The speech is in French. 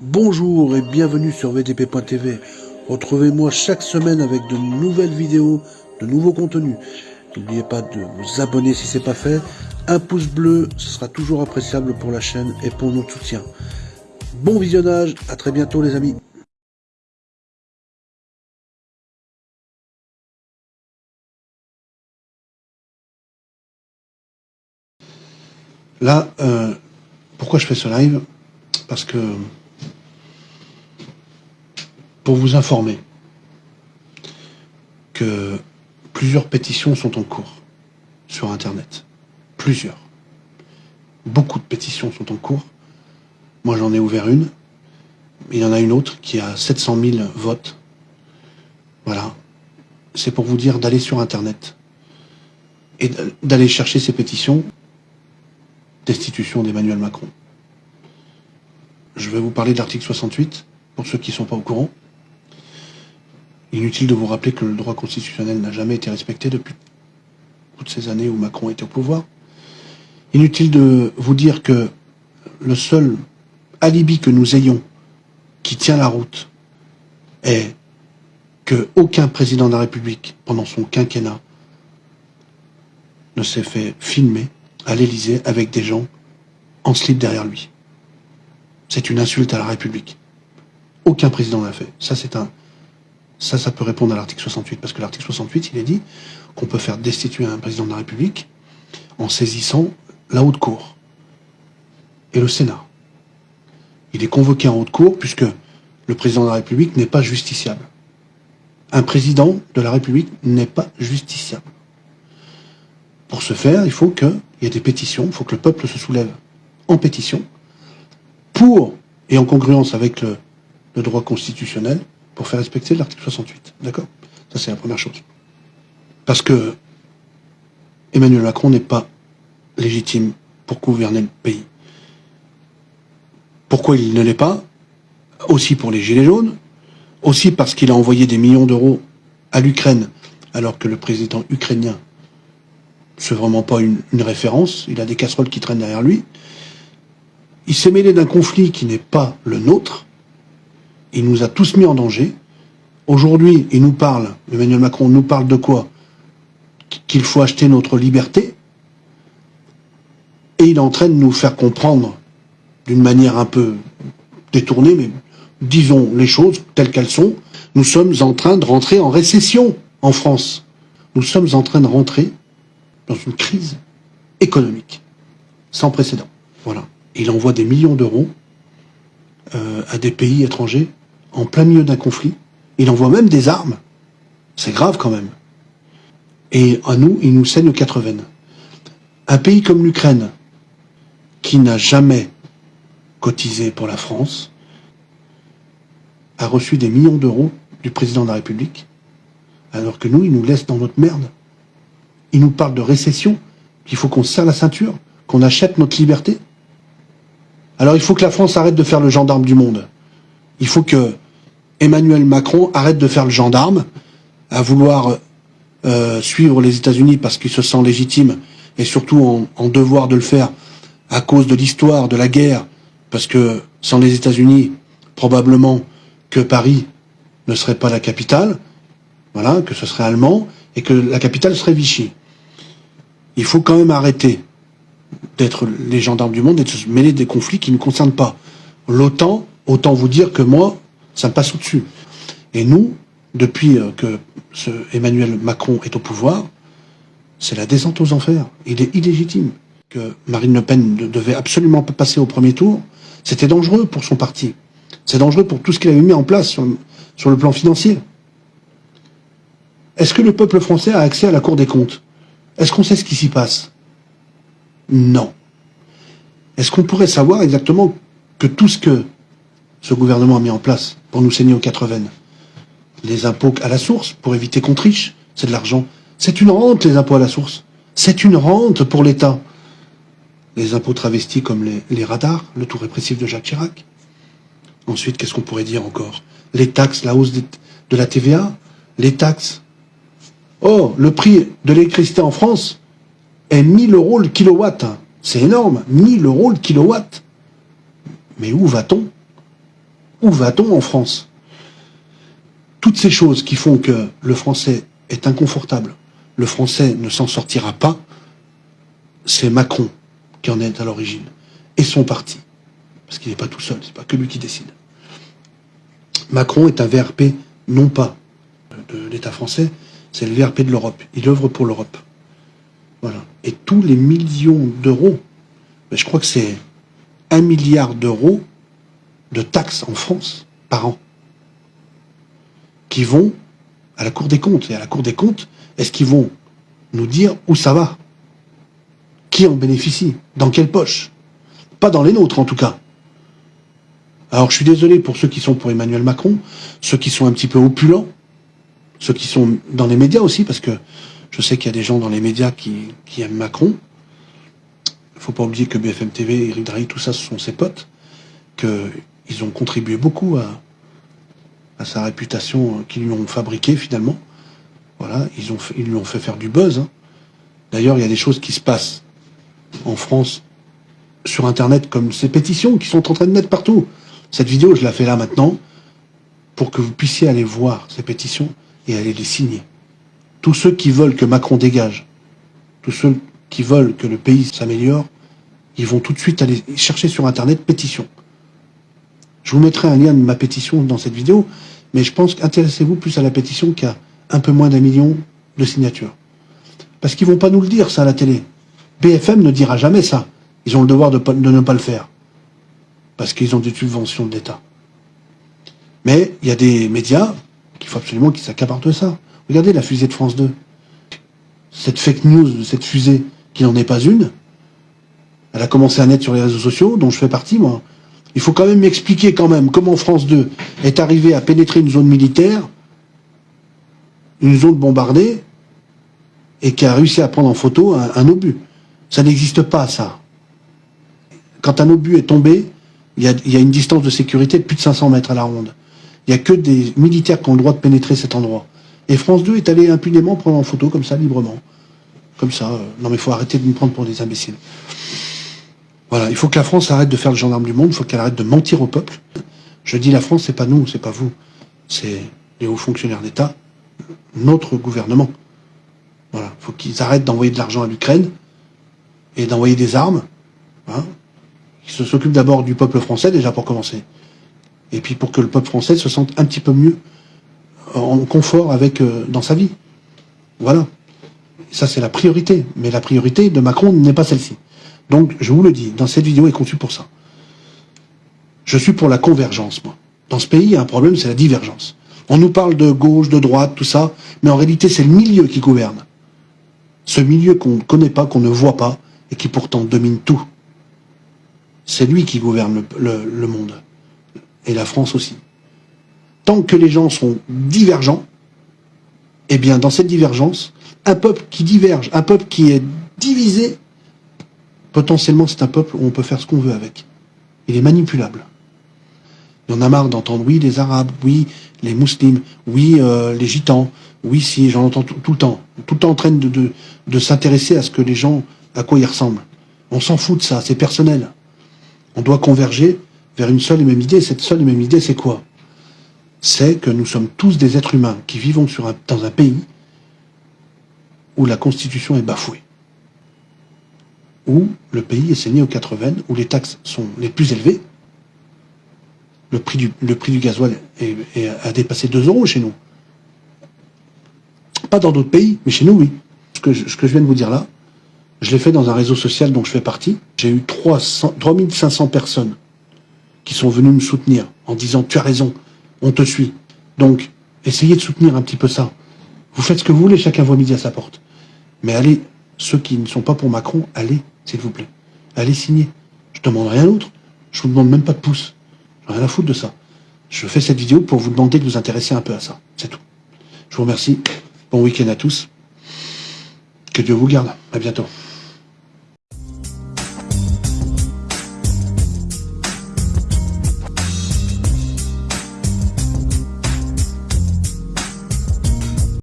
Bonjour et bienvenue sur VTP.tv. Retrouvez-moi chaque semaine avec de nouvelles vidéos, de nouveaux contenus. N'oubliez pas de vous abonner si c'est pas fait. Un pouce bleu, ce sera toujours appréciable pour la chaîne et pour notre soutien. Bon visionnage, à très bientôt les amis. Là, euh, pourquoi je fais ce live? Parce que pour vous informer que plusieurs pétitions sont en cours sur Internet. Plusieurs. Beaucoup de pétitions sont en cours. Moi, j'en ai ouvert une. Il y en a une autre qui a 700 000 votes. Voilà. C'est pour vous dire d'aller sur Internet et d'aller chercher ces pétitions destitution d'Emmanuel Macron. Je vais vous parler de l'article 68, pour ceux qui ne sont pas au courant. Inutile de vous rappeler que le droit constitutionnel n'a jamais été respecté depuis toutes ces années où Macron était au pouvoir. Inutile de vous dire que le seul alibi que nous ayons qui tient la route est que aucun président de la République, pendant son quinquennat, ne s'est fait filmer à l'Élysée avec des gens en slip derrière lui. C'est une insulte à la République. Aucun président l'a fait. Ça, c'est un. Ça, ça peut répondre à l'article 68, parce que l'article 68, il est dit qu'on peut faire destituer un président de la République en saisissant la haute cour et le Sénat. Il est convoqué en haute cour puisque le président de la République n'est pas justiciable. Un président de la République n'est pas justiciable. Pour ce faire, il faut qu'il y ait des pétitions, il faut que le peuple se soulève en pétition pour, et en congruence avec le, droit constitutionnel, pour faire respecter l'article 68. D'accord? Ça, c'est la première chose. Parce que Emmanuel Macron n'est pas légitime pour gouverner le pays. Pourquoi il ne l'est pas? Aussi pour les Gilets jaunes, aussi parce qu'il a envoyé des millions d'euros à l'Ukraine, alors que le président ukrainien c'est vraiment pas une, référence, il a des casseroles qui traînent derrière lui. Il s'est mêlé d'un conflit qui n'est pas le nôtre. Il nous a tous mis en danger. Aujourd'hui, il nous parle, Emmanuel Macron nous parle de quoi? Qu'il faut acheter notre liberté? Et il est en train de nous faire comprendre, d'une manière un peu détournée, mais disons les choses telles qu'elles sont, nous sommes en train de rentrer en récession en France. Nous sommes en train de rentrer dans une crise économique sans précédent. Voilà. Il envoie des millions d'euros euh, à des pays étrangers en plein milieu d'un conflit. Il envoie même des armes. C'est grave quand même. Et à nous, il nous saigne aux quatre veines. Un pays comme l'Ukraine, qui n'a jamais cotisé pour la France, a reçu des millions d'euros du président de la République, alors que nous, il nous laisse dans notre merde. Il nous parle de récession, qu'il faut qu'on serre la ceinture, qu'on achète notre liberté. Alors il faut que la France arrête de faire le gendarme du monde. Il faut que Emmanuel Macron arrête de faire le gendarme, à vouloir euh, suivre les États-Unis parce qu'il se sent légitime et surtout en, devoir de le faire à cause de l'histoire de la guerre, parce que sans les États-Unis, probablement que Paris ne serait pas la capitale, voilà, que ce serait allemand, et que la capitale serait Vichy. Il faut quand même arrêter d'être les gendarmes du monde et de se mêler des conflits qui ne concernent pas. L'OTAN, autant vous dire que moi, ça me passe au-dessus. Et nous, depuis euh, que Emmanuel Macron est au pouvoir, c'est la descente aux enfers. Il est illégitime. Que Marine Le Pen ne devait absolument pas passer au premier tour, c'était dangereux pour son parti. C'est dangereux pour tout ce qu'il avait mis en place sur le plan financier. Est-ce que le peuple français a accès à la Cour des comptes? Est-ce qu'on sait ce qui s'y passe? Non. Est-ce qu'on pourrait savoir exactement que tout ce que ce gouvernement a mis en place pour nous saigner aux quatre veines, les impôts à la source pour éviter qu'on triche, c'est de l'argent. C'est une rente, les impôts à la source. C'est une rente pour l'État. Les impôts travestis comme les, radars, le tout répressif de Jacques Chirac. Ensuite, qu'est-ce qu'on pourrait dire encore? Les taxes, la hausse de la TVA, les taxes Oh, le prix de l'électricité en France est 1000 euros le kilowatt. C'est énorme, 1000 euros le kilowatt. Mais où va-t-on? Où va-t-on en France? Toutes ces choses qui font que le français est inconfortable, le français ne s'en sortira pas, c'est Macron qui en est à l'origine, et son parti. Parce qu'il n'est pas tout seul, c'est pas que lui qui décide. Macron est un VRP, non pas de l'État français, c'est le VRP de l'Europe. Il œuvre pour l'Europe. Voilà. Et tous les millions d'euros, ben, je crois que c'est un milliard d'euros de taxes en France par an, qui vont à la Cour des comptes. Et à la Cour des comptes, est-ce qu'ils vont nous dire où ça va? Qui en bénéficie? Dans quelle poche? Pas dans les nôtres, en tout cas. Alors, je suis désolé pour ceux qui sont pour Emmanuel Macron, ceux qui sont un petit peu opulents, ceux qui sont dans les médias aussi, parce que je sais qu'il y a des gens dans les médias qui, aiment Macron. Il ne faut pas oublier que BFM TV, Eric Drahi, tout ça, ce sont ses potes, qu'ils ont contribué beaucoup à, sa réputation qu'ils lui ont fabriquée finalement. Voilà, ils, ont ils lui ont fait faire du buzz. Hein. D'ailleurs, il y a des choses qui se passent en France sur Internet comme ces pétitions qui sont en train de mettre partout. Cette vidéo, je la fais là maintenant pour que vous puissiez aller voir ces pétitions et aller les signer. Tous ceux qui veulent que Macron dégage, tous ceux qui veulent que le pays s'améliore, ils vont tout de suite aller chercher sur Internet pétition. Je vous mettrai un lien de ma pétition dans cette vidéo, mais je pense qu'intéressez-vous plus à la pétition qui a un peu moins d'un million de signatures. Parce qu'ils vont pas nous le dire, ça, à la télé. BFM ne dira jamais ça. Ils ont le devoir de, de ne pas le faire. Parce qu'ils ont des subventions de l'État. Mais il y a des médias qu'il faut absolument qu'ils s'accaparent de ça. Regardez la fusée de France 2. Cette fake news, cette fusée, qui n'en est pas une, elle a commencé à naître sur les réseaux sociaux, dont je fais partie, moi. Il faut quand même m'expliquer quand même comment France 2 est arrivé à pénétrer une zone militaire, une zone bombardée, et qui a réussi à prendre en photo un, obus. Ça n'existe pas, ça. Quand un obus est tombé, il y, a, il y a une distance de sécurité de plus de 500 mètres à la ronde. Il n'y a que des militaires qui ont le droit de pénétrer cet endroit. Et France 2 est allé impunément prendre en photo comme ça, librement. Comme ça. Euh, non mais il faut arrêter de nous prendre pour des imbéciles. Voilà, il faut que la France arrête de faire le gendarme du monde, il faut qu'elle arrête de mentir au peuple. Je dis la France, c'est pas nous, c'est pas vous. C'est les hauts fonctionnaires d'État, notre gouvernement. Voilà, il faut qu'ils arrêtent d'envoyer de l'argent à l'Ukraine et d'envoyer des armes. Hein, Ils se s'occupent d'abord du peuple français, déjà pour commencer. Et puis pour que le peuple français se sente un petit peu mieux en confort avec euh, dans sa vie. Voilà. Ça, c'est la priorité. Mais la priorité de Macron n'est pas celle-ci. Donc, je vous le dis, dans cette vidéo est conçue pour ça. Je suis pour la convergence, moi. Dans ce pays, il y a un problème, c'est la divergence. On nous parle de gauche, de droite, tout ça, mais en réalité, c'est le milieu qui gouverne. Ce milieu qu'on ne connaît pas, qu'on ne voit pas, et qui pourtant domine tout. C'est lui qui gouverne le monde. Et la France aussi tant que les gens sont divergents, eh bien, dans cette divergence, un peuple qui diverge, un peuple qui est divisé, potentiellement, c'est un peuple où on peut faire ce qu'on veut avec. Il est manipulable. Il en a marre d'entendre, oui, les Arabes, oui, les musulmans, oui, euh, les gitans, oui, si, j'en entends tout, le temps. Tout le temps en train de, de, de s'intéresser à ce que les gens, à quoi ils ressemblent. On s'en fout de ça, c'est personnel. On doit converger vers une seule et même idée. Cette seule et même idée, c'est quoi? C'est que nous sommes tous des êtres humains qui vivons dans un pays où la Constitution est bafouée, où le pays est saigné aux quatre veines, où les taxes sont les plus élevées, le prix du, le gasoil a dépassé 2 euros chez nous. Pas dans d'autres pays, mais chez nous, oui. Ce que, je, ce que je viens de vous dire là, je l'ai fait dans un réseau social dont je fais partie. J'ai eu 300, 3500 personnes qui sont venues me soutenir en disant « tu as raison, on te suit. Donc, essayez de soutenir un petit peu ça. Vous faites ce que vous voulez, chacun voit midi à sa porte. Mais allez, ceux qui ne sont pas pour Macron, allez, s'il vous plaît. Allez signer. Je demande rien d'autre. Je vous demande même pas de pouce. J'ai rien à foutre de ça. Je fais cette vidéo pour vous demander de vous intéresser un peu à ça. C'est tout. Je vous remercie. Bon week-end à tous. Que Dieu vous garde. À bientôt.